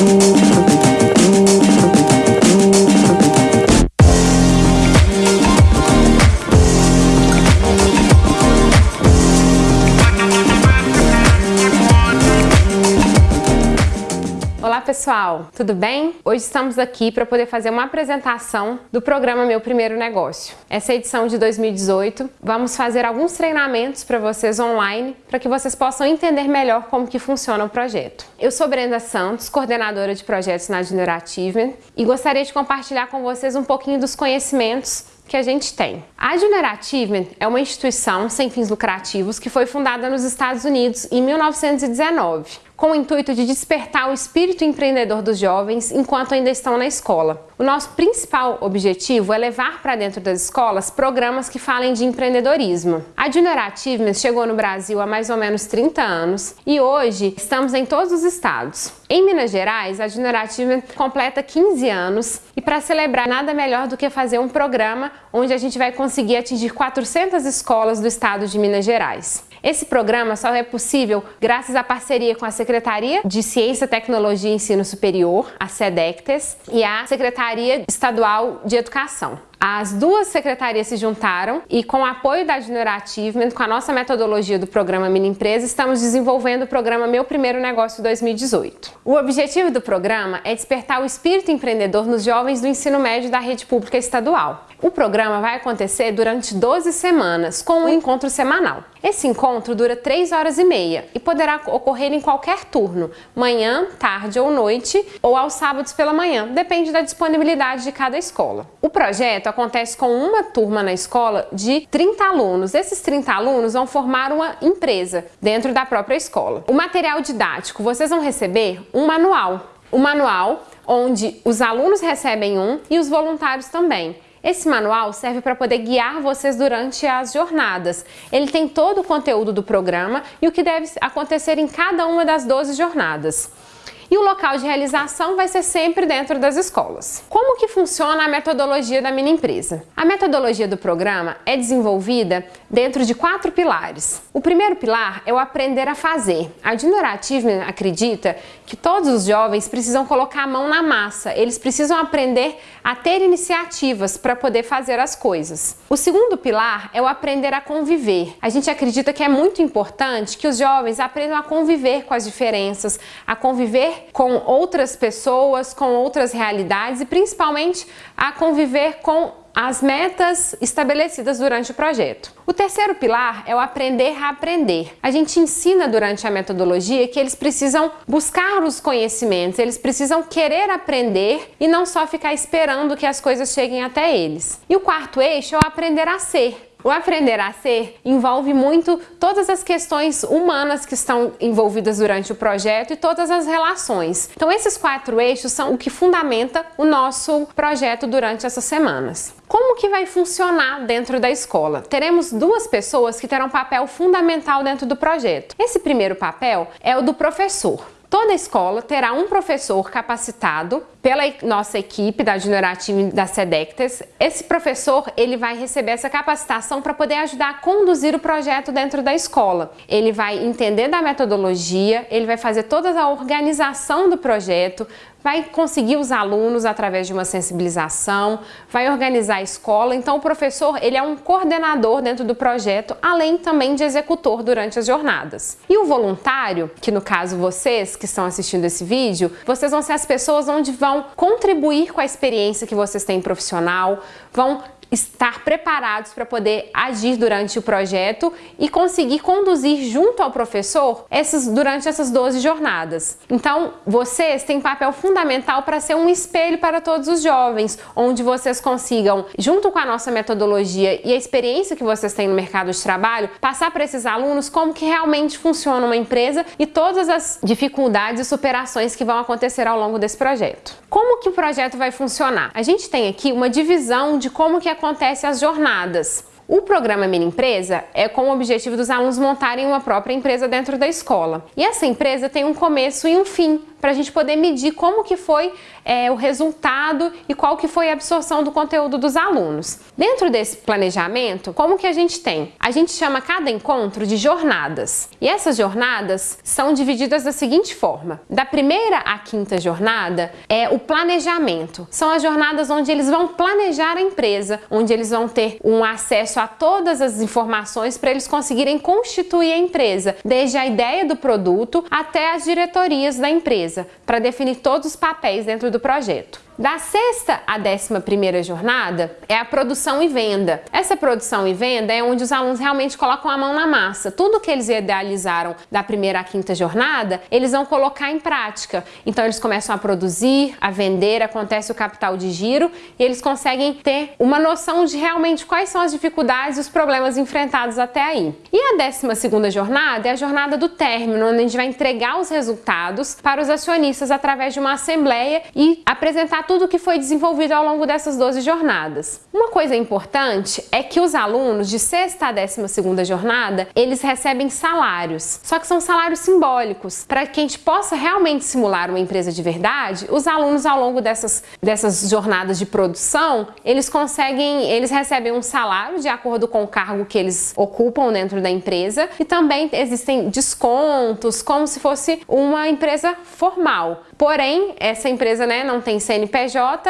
Música pessoal, tudo bem? Hoje estamos aqui para poder fazer uma apresentação do programa Meu Primeiro Negócio. Essa é edição de 2018. Vamos fazer alguns treinamentos para vocês online para que vocês possam entender melhor como que funciona o projeto. Eu sou Brenda Santos, coordenadora de projetos na Junior Achievement e gostaria de compartilhar com vocês um pouquinho dos conhecimentos que a gente tem. A Junior Achievement é uma instituição sem fins lucrativos que foi fundada nos Estados Unidos em 1919 com o intuito de despertar o espírito empreendedor dos jovens enquanto ainda estão na escola. O nosso principal objetivo é levar para dentro das escolas programas que falem de empreendedorismo. A Junior Achievement chegou no Brasil há mais ou menos 30 anos e hoje estamos em todos os estados. Em Minas Gerais, a Junior Achievement completa 15 anos e para celebrar nada melhor do que fazer um programa onde a gente vai conseguir atingir 400 escolas do estado de Minas Gerais. Esse programa só é possível graças à parceria com a Secretaria de Ciência, Tecnologia e Ensino Superior, a SEDECTES, e a Secretaria Estadual de Educação. As duas secretarias se juntaram e com o apoio da Junior Achievement, com a nossa metodologia do programa Mini Empresa, estamos desenvolvendo o programa Meu Primeiro Negócio 2018. O objetivo do programa é despertar o espírito empreendedor nos jovens do ensino médio da rede pública estadual. O programa vai acontecer durante 12 semanas, com um encontro semanal. Esse encontro dura 3 horas e meia e poderá ocorrer em qualquer turno, manhã, tarde ou noite, ou aos sábados pela manhã, depende da disponibilidade de cada escola. O projeto acontece com uma turma na escola de 30 alunos. Esses 30 alunos vão formar uma empresa dentro da própria escola. O material didático, vocês vão receber um manual. O manual onde os alunos recebem um e os voluntários também. Esse manual serve para poder guiar vocês durante as jornadas. Ele tem todo o conteúdo do programa e o que deve acontecer em cada uma das 12 jornadas e o local de realização vai ser sempre dentro das escolas. Como que funciona a metodologia da mini empresa? A metodologia do programa é desenvolvida dentro de quatro pilares. O primeiro pilar é o aprender a fazer. A Achievement acredita que todos os jovens precisam colocar a mão na massa, eles precisam aprender a ter iniciativas para poder fazer as coisas. O segundo pilar é o aprender a conviver. A gente acredita que é muito importante que os jovens aprendam a conviver com as diferenças, a conviver com outras pessoas, com outras realidades e principalmente a conviver com as metas estabelecidas durante o projeto. O terceiro pilar é o aprender a aprender. A gente ensina durante a metodologia que eles precisam buscar os conhecimentos, eles precisam querer aprender e não só ficar esperando que as coisas cheguem até eles. E o quarto eixo é o aprender a ser. O aprender a ser envolve muito todas as questões humanas que estão envolvidas durante o projeto e todas as relações. Então esses quatro eixos são o que fundamenta o nosso projeto durante essas semanas. Como que vai funcionar dentro da escola? Teremos duas pessoas que terão um papel fundamental dentro do projeto. Esse primeiro papel é o do professor. Toda escola terá um professor capacitado pela nossa equipe da Junior Team da SEDECTES. Esse professor ele vai receber essa capacitação para poder ajudar a conduzir o projeto dentro da escola. Ele vai entender da metodologia, ele vai fazer toda a organização do projeto, vai conseguir os alunos através de uma sensibilização, vai organizar a escola. Então o professor ele é um coordenador dentro do projeto, além também de executor durante as jornadas. E o voluntário, que no caso vocês que estão assistindo esse vídeo, vocês vão ser as pessoas onde vão contribuir com a experiência que vocês têm profissional, vão estar preparados para poder agir durante o projeto e conseguir conduzir junto ao professor essas, durante essas 12 jornadas. Então, vocês têm papel fundamental para ser um espelho para todos os jovens, onde vocês consigam, junto com a nossa metodologia e a experiência que vocês têm no mercado de trabalho, passar para esses alunos como que realmente funciona uma empresa e todas as dificuldades e superações que vão acontecer ao longo desse projeto. Como que o projeto vai funcionar? A gente tem aqui uma divisão de como que acontece as jornadas. O programa Mini Empresa é com o objetivo dos alunos montarem uma própria empresa dentro da escola. E essa empresa tem um começo e um fim para a gente poder medir como que foi é, o resultado e qual que foi a absorção do conteúdo dos alunos. Dentro desse planejamento, como que a gente tem? A gente chama cada encontro de jornadas. E essas jornadas são divididas da seguinte forma. Da primeira à quinta jornada é o planejamento. São as jornadas onde eles vão planejar a empresa, onde eles vão ter um acesso a todas as informações para eles conseguirem constituir a empresa, desde a ideia do produto até as diretorias da empresa, para definir todos os papéis dentro do projeto. Da sexta à décima primeira jornada é a produção e venda. Essa produção e venda é onde os alunos realmente colocam a mão na massa. Tudo que eles idealizaram da primeira à quinta jornada, eles vão colocar em prática. Então eles começam a produzir, a vender, acontece o capital de giro e eles conseguem ter uma noção de realmente quais são as dificuldades e os problemas enfrentados até aí. E a décima segunda jornada é a jornada do término, onde a gente vai entregar os resultados para os acionistas através de uma assembleia e apresentar tudo que foi desenvolvido ao longo dessas 12 jornadas. Uma coisa importante é que os alunos de sexta a décima segunda jornada, eles recebem salários, só que são salários simbólicos. Para que a gente possa realmente simular uma empresa de verdade, os alunos ao longo dessas, dessas jornadas de produção, eles conseguem, eles recebem um salário de acordo com o cargo que eles ocupam dentro da empresa e também existem descontos, como se fosse uma empresa formal. Porém, essa empresa né, não tem CNPJ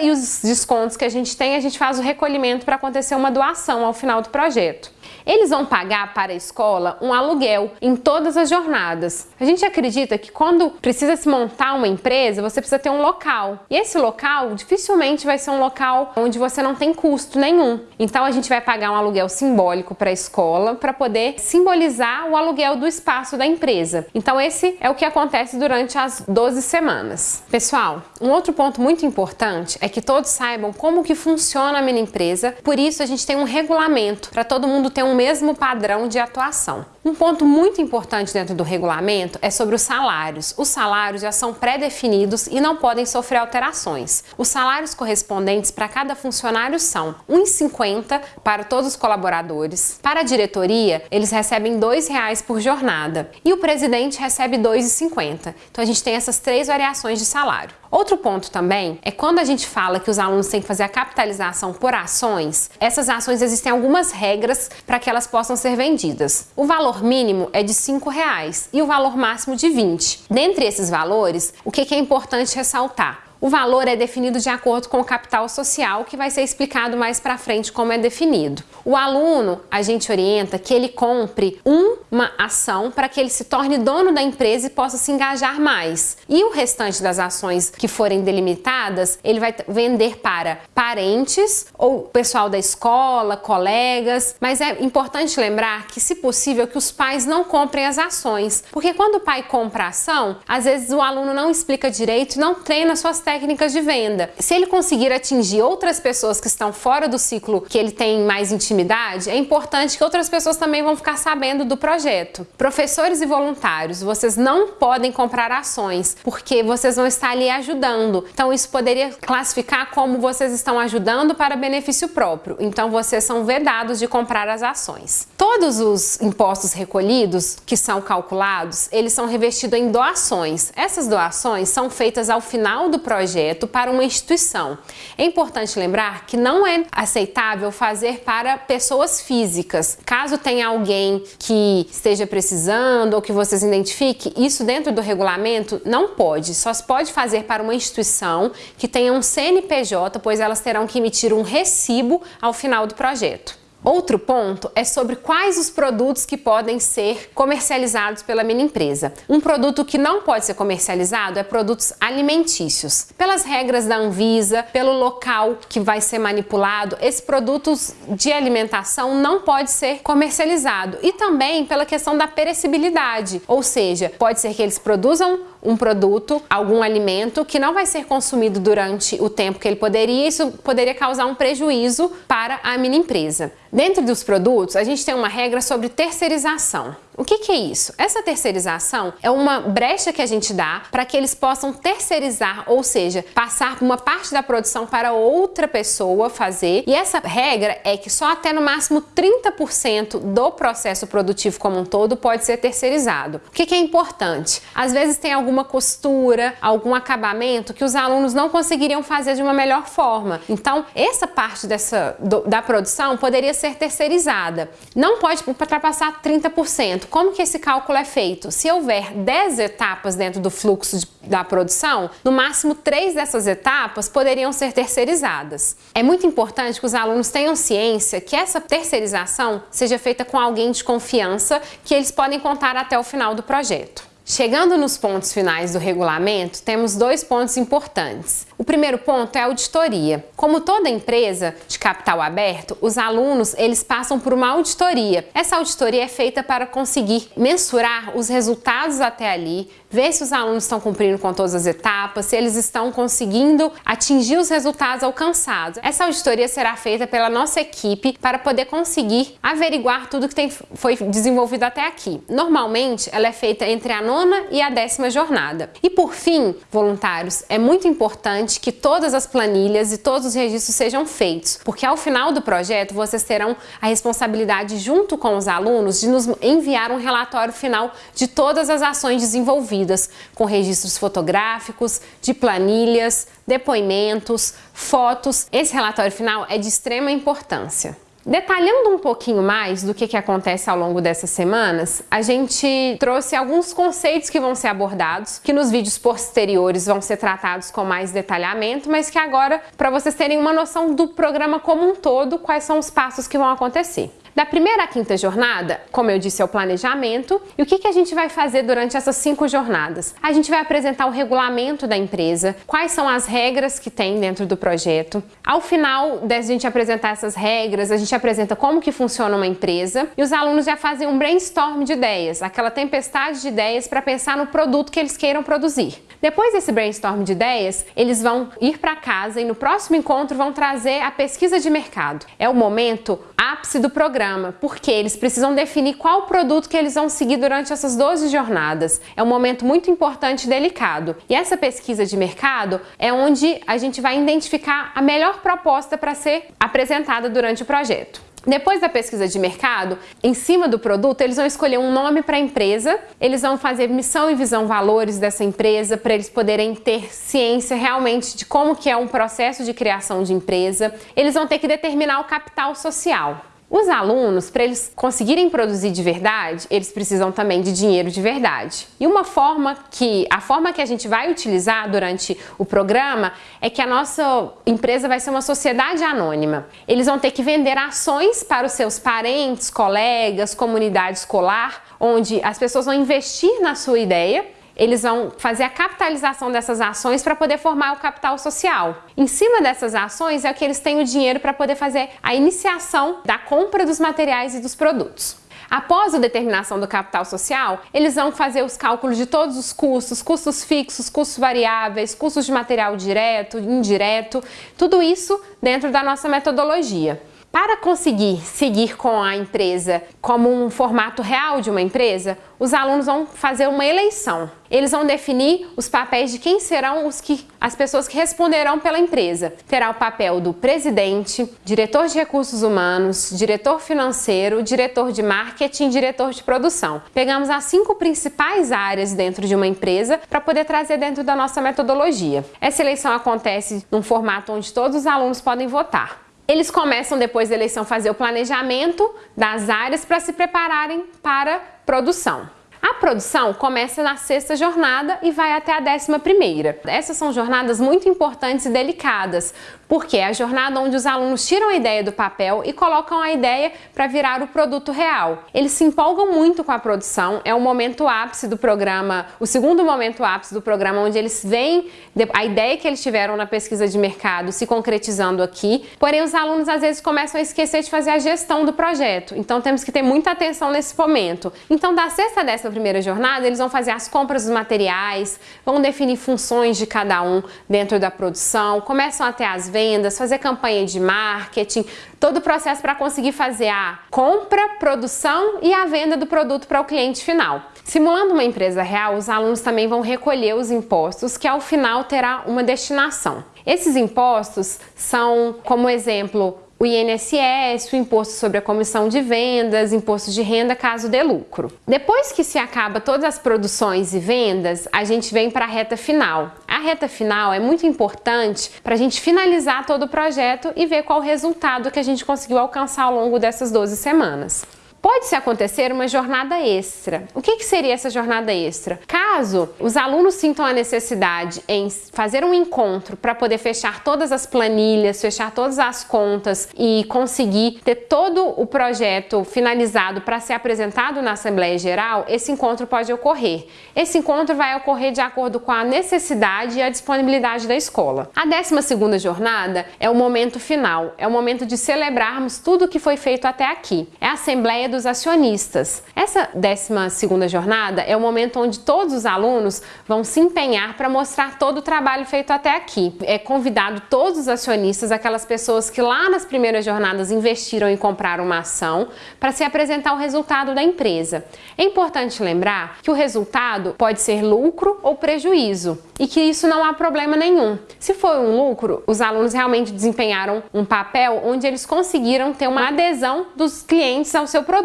e os descontos que a gente tem, a gente faz o recolhimento para acontecer uma doação ao final do projeto. Eles vão pagar para a escola um aluguel em todas as jornadas. A gente acredita que quando precisa se montar uma empresa, você precisa ter um local. E esse local dificilmente vai ser um local onde você não tem custo nenhum. Então a gente vai pagar um aluguel simbólico para a escola para poder simbolizar o aluguel do espaço da empresa. Então esse é o que acontece durante as 12 semanas. Pessoal, um outro ponto muito importante é que todos saibam como que funciona a mini empresa. Por isso a gente tem um regulamento para todo mundo ter um mesmo padrão de atuação. Um ponto muito importante dentro do regulamento é sobre os salários. Os salários já são pré-definidos e não podem sofrer alterações. Os salários correspondentes para cada funcionário são R$ 1,50 para todos os colaboradores. Para a diretoria, eles recebem R$ 2,00 por jornada e o presidente recebe R$ 2,50. Então a gente tem essas três variações de salário. Outro ponto também é quando a gente fala que os alunos têm que fazer a capitalização por ações, essas ações existem algumas regras para que elas possam ser vendidas. O valor mínimo é de R$ reais e o valor máximo de 20. Dentre esses valores, o que é importante ressaltar? O valor é definido de acordo com o capital social, que vai ser explicado mais para frente como é definido. O aluno, a gente orienta que ele compre uma ação para que ele se torne dono da empresa e possa se engajar mais. E o restante das ações que forem delimitadas, ele vai vender para parentes ou pessoal da escola, colegas, mas é importante lembrar que, se possível, que os pais não comprem as ações, porque quando o pai compra a ação, às vezes o aluno não explica direito não treina suas técnicas técnicas de venda. Se ele conseguir atingir outras pessoas que estão fora do ciclo que ele tem mais intimidade, é importante que outras pessoas também vão ficar sabendo do projeto. Professores e voluntários, vocês não podem comprar ações, porque vocês vão estar ali ajudando. Então isso poderia classificar como vocês estão ajudando para benefício próprio. Então vocês são vedados de comprar as ações. Todos os impostos recolhidos que são calculados, eles são revestidos em doações. Essas doações são feitas ao final do projeto projeto para uma instituição. É importante lembrar que não é aceitável fazer para pessoas físicas. Caso tenha alguém que esteja precisando ou que vocês identifiquem, isso dentro do regulamento não pode. Só se pode fazer para uma instituição que tenha um CNPJ, pois elas terão que emitir um recibo ao final do projeto. Outro ponto é sobre quais os produtos que podem ser comercializados pela mini empresa. Um produto que não pode ser comercializado é produtos alimentícios. Pelas regras da Anvisa, pelo local que vai ser manipulado, esses produtos de alimentação não pode ser comercializado e também pela questão da perecibilidade, ou seja, pode ser que eles produzam um produto, algum alimento que não vai ser consumido durante o tempo que ele poderia, isso poderia causar um prejuízo para a mini empresa. Dentro dos produtos, a gente tem uma regra sobre terceirização. O que, que é isso? Essa terceirização é uma brecha que a gente dá para que eles possam terceirizar, ou seja, passar uma parte da produção para outra pessoa fazer. E essa regra é que só até no máximo 30% do processo produtivo como um todo pode ser terceirizado. O que, que é importante? Às vezes tem alguma costura, algum acabamento que os alunos não conseguiriam fazer de uma melhor forma. Então, essa parte dessa, do, da produção poderia ser terceirizada. Não pode ultrapassar 30%. Como que esse cálculo é feito? Se houver 10 etapas dentro do fluxo de, da produção, no máximo 3 dessas etapas poderiam ser terceirizadas. É muito importante que os alunos tenham ciência que essa terceirização seja feita com alguém de confiança que eles podem contar até o final do projeto. Chegando nos pontos finais do regulamento, temos dois pontos importantes. O primeiro ponto é a auditoria. Como toda empresa de capital aberto, os alunos eles passam por uma auditoria. Essa auditoria é feita para conseguir mensurar os resultados até ali, ver se os alunos estão cumprindo com todas as etapas, se eles estão conseguindo atingir os resultados alcançados. Essa auditoria será feita pela nossa equipe para poder conseguir averiguar tudo que tem, foi desenvolvido até aqui. Normalmente, ela é feita entre a nona e a décima jornada. E por fim, voluntários, é muito importante que todas as planilhas e todos os registros sejam feitos, porque ao final do projeto vocês terão a responsabilidade junto com os alunos de nos enviar um relatório final de todas as ações desenvolvidas, com registros fotográficos, de planilhas, depoimentos, fotos. Esse relatório final é de extrema importância. Detalhando um pouquinho mais do que, que acontece ao longo dessas semanas, a gente trouxe alguns conceitos que vão ser abordados, que nos vídeos posteriores vão ser tratados com mais detalhamento, mas que agora, para vocês terem uma noção do programa como um todo, quais são os passos que vão acontecer. Da primeira à quinta jornada, como eu disse, é o planejamento. E o que, que a gente vai fazer durante essas cinco jornadas? A gente vai apresentar o regulamento da empresa, quais são as regras que tem dentro do projeto. Ao final da gente apresentar essas regras, a gente apresenta como que funciona uma empresa e os alunos já fazem um brainstorm de ideias, aquela tempestade de ideias para pensar no produto que eles queiram produzir. Depois desse brainstorm de ideias, eles vão ir para casa e no próximo encontro vão trazer a pesquisa de mercado. É o momento ápice do programa, porque eles precisam definir qual produto que eles vão seguir durante essas 12 jornadas. É um momento muito importante e delicado. E essa pesquisa de mercado é onde a gente vai identificar a melhor proposta para ser apresentada durante o projeto. Depois da pesquisa de mercado, em cima do produto, eles vão escolher um nome para a empresa, eles vão fazer missão e visão valores dessa empresa para eles poderem ter ciência realmente de como que é um processo de criação de empresa. Eles vão ter que determinar o capital social. Os alunos, para eles conseguirem produzir de verdade, eles precisam também de dinheiro de verdade. E uma forma que, a forma que a gente vai utilizar durante o programa é que a nossa empresa vai ser uma sociedade anônima. Eles vão ter que vender ações para os seus parentes, colegas, comunidade escolar, onde as pessoas vão investir na sua ideia eles vão fazer a capitalização dessas ações para poder formar o capital social. Em cima dessas ações é que eles têm o dinheiro para poder fazer a iniciação da compra dos materiais e dos produtos. Após a determinação do capital social, eles vão fazer os cálculos de todos os custos, custos fixos, custos variáveis, custos de material direto, indireto, tudo isso dentro da nossa metodologia. Para conseguir seguir com a empresa como um formato real de uma empresa, os alunos vão fazer uma eleição. Eles vão definir os papéis de quem serão os que as pessoas que responderão pela empresa. Terá o papel do presidente, diretor de recursos humanos, diretor financeiro, diretor de marketing, diretor de produção. Pegamos as cinco principais áreas dentro de uma empresa para poder trazer dentro da nossa metodologia. Essa eleição acontece num formato onde todos os alunos podem votar. Eles começam depois da eleição fazer o planejamento das áreas para se prepararem para produção. A produção começa na sexta jornada e vai até a décima primeira. Essas são jornadas muito importantes e delicadas, porque é a jornada onde os alunos tiram a ideia do papel e colocam a ideia para virar o produto real. Eles se empolgam muito com a produção, é o momento ápice do programa, o segundo momento ápice do programa, onde eles veem a ideia que eles tiveram na pesquisa de mercado se concretizando aqui, porém os alunos às vezes começam a esquecer de fazer a gestão do projeto, então temos que ter muita atenção nesse momento. Então da sexta a décima primeira jornada, eles vão fazer as compras dos materiais, vão definir funções de cada um dentro da produção, começam a ter as vendas, fazer campanha de marketing, todo o processo para conseguir fazer a compra, produção e a venda do produto para o cliente final. Simulando uma empresa real, os alunos também vão recolher os impostos que ao final terá uma destinação. Esses impostos são, como exemplo, o INSS, o imposto sobre a comissão de vendas, imposto de renda caso dê lucro. Depois que se acaba todas as produções e vendas, a gente vem para a reta final. A reta final é muito importante para a gente finalizar todo o projeto e ver qual o resultado que a gente conseguiu alcançar ao longo dessas 12 semanas. Pode-se acontecer uma jornada extra. O que, que, seria essa jornada extra? Caso os alunos sintam a necessidade em fazer um encontro para poder fechar todas as planilhas, fechar todas as contas e conseguir ter todo o projeto finalizado para ser apresentado na Assembleia Geral, esse encontro pode ocorrer. Esse encontro vai ocorrer de acordo com a necessidade e a disponibilidade da escola. A 12 segunda jornada é o momento final, é o momento de celebrarmos tudo o que foi feito até aqui. É a Assembleia dos acionistas. Essa 12 jornada é o momento onde todos os alunos vão se empenhar para mostrar todo o trabalho feito até aqui. É convidado todos os acionistas, aquelas pessoas que lá nas primeiras jornadas investiram em comprar uma ação, para se apresentar o resultado da empresa. É importante lembrar que o resultado pode ser lucro ou prejuízo e que isso não há problema nenhum. Se for um lucro, os alunos realmente desempenharam um papel onde eles conseguiram ter uma adesão dos clientes ao seu produto.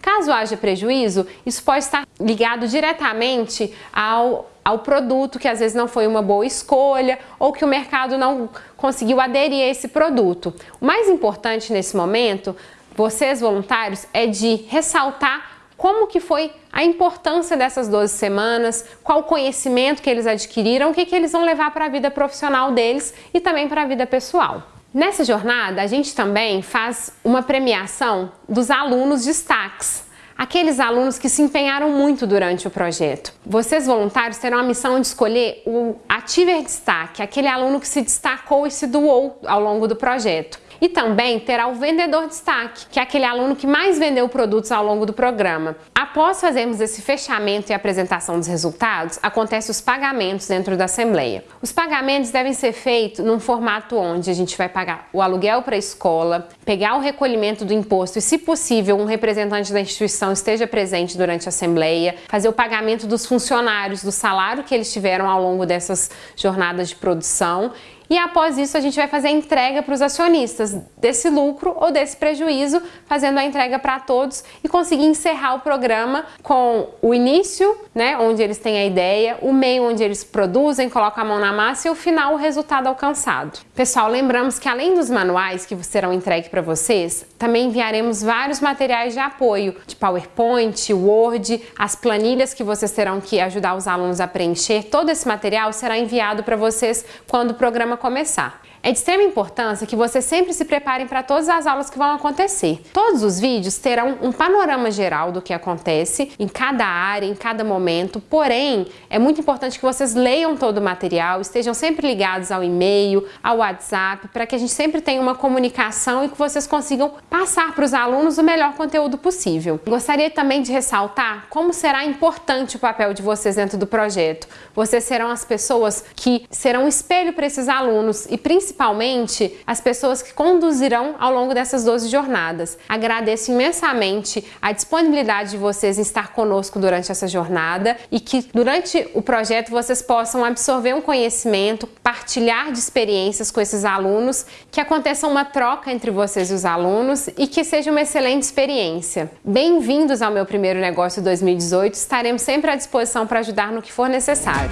Caso haja prejuízo, isso pode estar ligado diretamente ao ao produto que às vezes não foi uma boa escolha ou que o mercado não conseguiu aderir a esse produto. O mais importante nesse momento, vocês voluntários, é de ressaltar como que foi a importância dessas 12 semanas, qual conhecimento que eles adquiriram, o que, que eles vão levar para a vida profissional deles e também para a vida pessoal. Nessa jornada, a gente também faz uma premiação dos alunos destaques, aqueles alunos que se empenharam muito durante o projeto. Vocês voluntários terão a missão de escolher o Ativer Destaque, aquele aluno que se destacou e se doou ao longo do projeto. E também terá o vendedor destaque, que é aquele aluno que mais vendeu produtos ao longo do programa. Após fazermos esse fechamento e apresentação dos resultados, acontecem os pagamentos dentro da Assembleia. Os pagamentos devem ser feitos num formato onde a gente vai pagar o aluguel para a escola, pegar o recolhimento do imposto e, se possível, um representante da instituição esteja presente durante a Assembleia, fazer o pagamento dos funcionários, do salário que eles tiveram ao longo dessas jornadas de produção e após isso a gente vai fazer a entrega para os acionistas desse lucro ou desse prejuízo, fazendo a entrega para todos e conseguir encerrar o programa com o início, né, onde eles têm a ideia, o meio onde eles produzem, colocam a mão na massa e o final o resultado alcançado. Pessoal, lembramos que além dos manuais que serão entregues para vocês, também enviaremos vários materiais de apoio, de PowerPoint, Word, as planilhas que vocês terão que ajudar os alunos a preencher. Todo esse material será enviado para vocês quando o programa começar. É de extrema importância que vocês sempre se preparem para todas as aulas que vão acontecer. Todos os vídeos terão um panorama geral do que acontece em cada área, em cada momento, porém, é muito importante que vocês leiam todo o material, estejam sempre ligados ao e-mail, ao WhatsApp, para que a gente sempre tenha uma comunicação e que vocês consigam passar para os alunos o melhor conteúdo possível. Gostaria também de ressaltar como será importante o papel de vocês dentro do projeto. Vocês serão as pessoas que serão espelho para esses alunos e principalmente principalmente as pessoas que conduzirão ao longo dessas 12 jornadas. Agradeço imensamente a disponibilidade de vocês em estar conosco durante essa jornada e que durante o projeto vocês possam absorver um conhecimento, partilhar de experiências com esses alunos, que aconteça uma troca entre vocês e os alunos e que seja uma excelente experiência. Bem-vindos ao meu primeiro negócio 2018, estaremos sempre à disposição para ajudar no que for necessário.